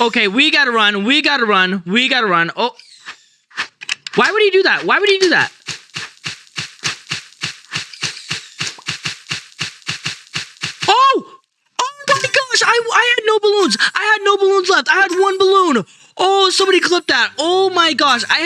Okay, we gotta run. We gotta run. We gotta run. Oh. Why would he do that? Why would he do that? Oh! Oh my gosh! I, I had no balloons. I had no balloons left. I had one balloon. Oh, somebody clipped that. Oh my gosh. I